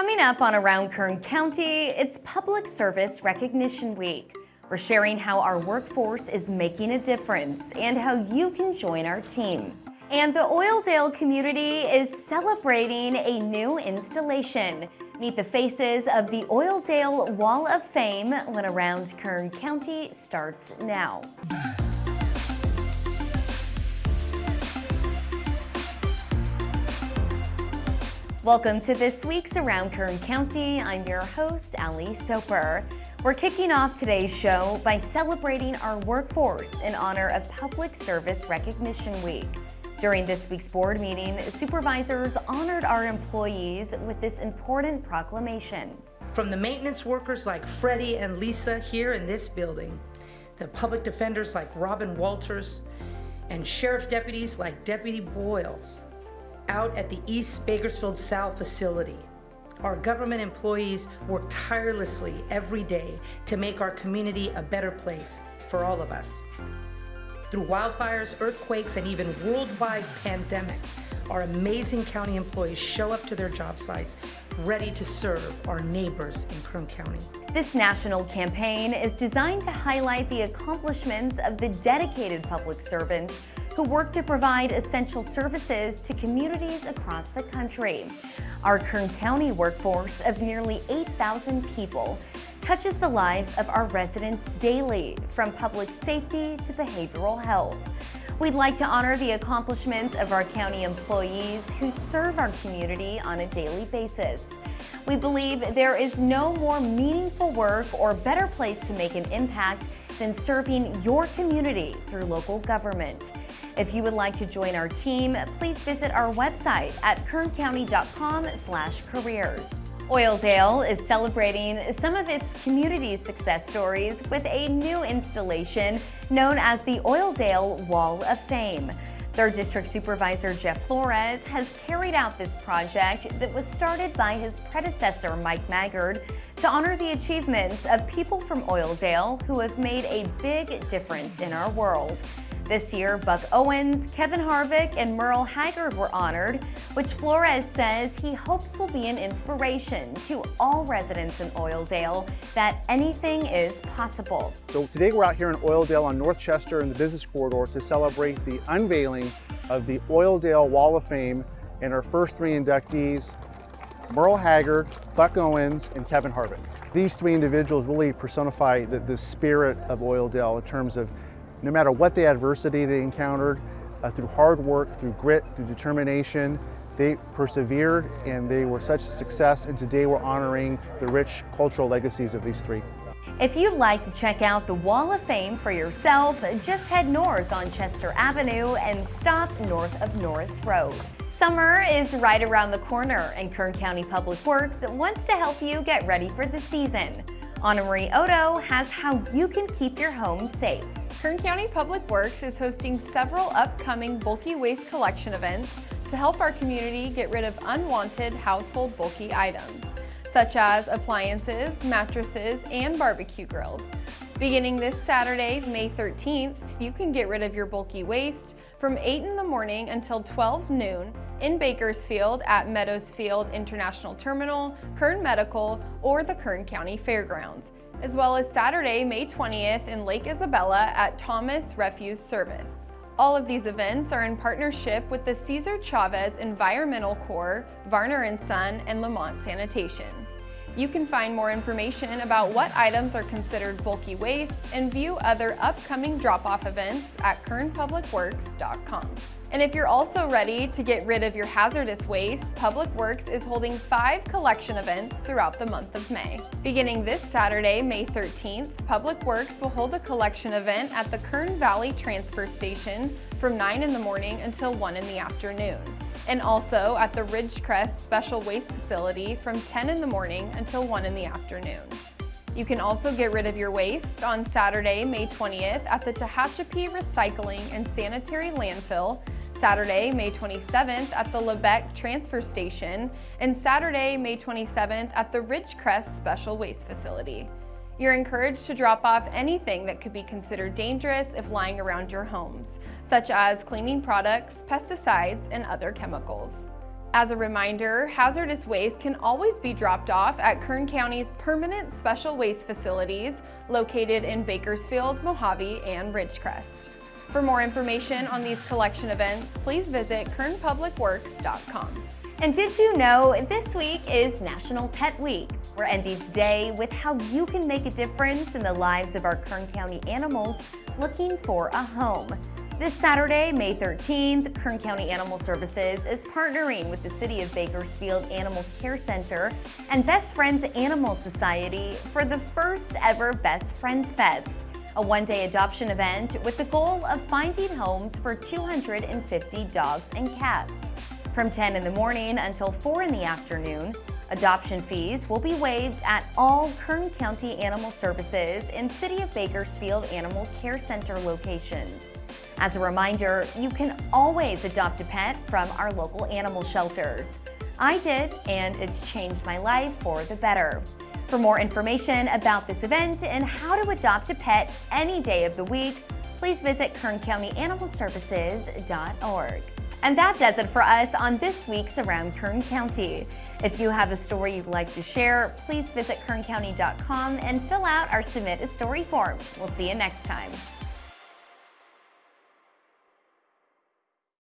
Coming up on Around Kern County, it's Public Service Recognition Week. We're sharing how our workforce is making a difference and how you can join our team. And the Oildale community is celebrating a new installation. Meet the faces of the Oildale Wall of Fame when Around Kern County starts now. Welcome to this week's Around Kern County. I'm your host, Ali Soper. We're kicking off today's show by celebrating our workforce in honor of Public Service Recognition Week. During this week's board meeting, supervisors honored our employees with this important proclamation. From the maintenance workers like Freddie and Lisa here in this building, the public defenders like Robin Walters, and sheriff deputies like Deputy Boyles, out at the East Bakersfield South facility. Our government employees work tirelessly every day to make our community a better place for all of us. Through wildfires, earthquakes, and even worldwide pandemics, our amazing county employees show up to their job sites ready to serve our neighbors in Kern County. This national campaign is designed to highlight the accomplishments of the dedicated public servants who work to provide essential services to communities across the country. Our Kern County workforce of nearly 8,000 people touches the lives of our residents daily, from public safety to behavioral health. We'd like to honor the accomplishments of our county employees who serve our community on a daily basis. We believe there is no more meaningful work or better place to make an impact than serving your community through local government. If you would like to join our team, please visit our website at kerncounty.com slash careers. Oildale is celebrating some of its community success stories with a new installation known as the Oildale Wall of Fame. Third District Supervisor Jeff Flores has carried out this project that was started by his predecessor Mike Maggard to honor the achievements of people from Oildale who have made a big difference in our world. This year, Buck Owens, Kevin Harvick, and Merle Haggard were honored, which Flores says he hopes will be an inspiration to all residents in Oildale that anything is possible. So today we're out here in Oildale on North Chester in the business corridor to celebrate the unveiling of the Oildale Wall of Fame and our first three inductees, Merle Haggard, Buck Owens, and Kevin Harvick. These three individuals really personify the, the spirit of Oildale in terms of no matter what the adversity they encountered, uh, through hard work, through grit, through determination, they persevered and they were such a success and today we're honoring the rich cultural legacies of these three. If you'd like to check out the Wall of Fame for yourself, just head north on Chester Avenue and stop north of Norris Road. Summer is right around the corner and Kern County Public Works wants to help you get ready for the season. Anna Marie Odo has how you can keep your home safe. Kern County Public Works is hosting several upcoming bulky waste collection events to help our community get rid of unwanted household bulky items, such as appliances, mattresses, and barbecue grills. Beginning this Saturday, May 13th, you can get rid of your bulky waste from 8 in the morning until 12 noon in Bakersfield at Meadows Field International Terminal, Kern Medical, or the Kern County Fairgrounds as well as Saturday, May 20th in Lake Isabella at Thomas Refuse Service. All of these events are in partnership with the Cesar Chavez Environmental Corps, Varner & Son, and Lamont Sanitation. You can find more information about what items are considered bulky waste and view other upcoming drop-off events at kernpublicworks.com. And if you're also ready to get rid of your hazardous waste, Public Works is holding five collection events throughout the month of May. Beginning this Saturday, May 13th, Public Works will hold a collection event at the Kern Valley Transfer Station from 9 in the morning until 1 in the afternoon and also at the Ridgecrest Special Waste Facility from 10 in the morning until 1 in the afternoon. You can also get rid of your waste on Saturday, May 20th at the Tehachapi Recycling and Sanitary Landfill, Saturday, May 27th at the Lebec Transfer Station, and Saturday, May 27th at the Ridgecrest Special Waste Facility. You're encouraged to drop off anything that could be considered dangerous if lying around your homes, such as cleaning products, pesticides, and other chemicals. As a reminder, hazardous waste can always be dropped off at Kern County's permanent special waste facilities located in Bakersfield, Mojave, and Ridgecrest. For more information on these collection events, please visit kernpublicworks.com. And did you know this week is National Pet Week? We're ending today with how you can make a difference in the lives of our Kern County animals looking for a home. This Saturday, May 13th, Kern County Animal Services is partnering with the City of Bakersfield Animal Care Center and Best Friends Animal Society for the first ever Best Friends Fest, a one-day adoption event with the goal of finding homes for 250 dogs and cats. From 10 in the morning until 4 in the afternoon, adoption fees will be waived at all Kern County Animal Services and City of Bakersfield Animal Care Center locations. As a reminder, you can always adopt a pet from our local animal shelters. I did, and it's changed my life for the better. For more information about this event and how to adopt a pet any day of the week, please visit kerncountyanimalservices.org. And that does it for us on this week's Around Kern County. If you have a story you'd like to share, please visit kerncounty.com and fill out our Submit a Story form. We'll see you next time.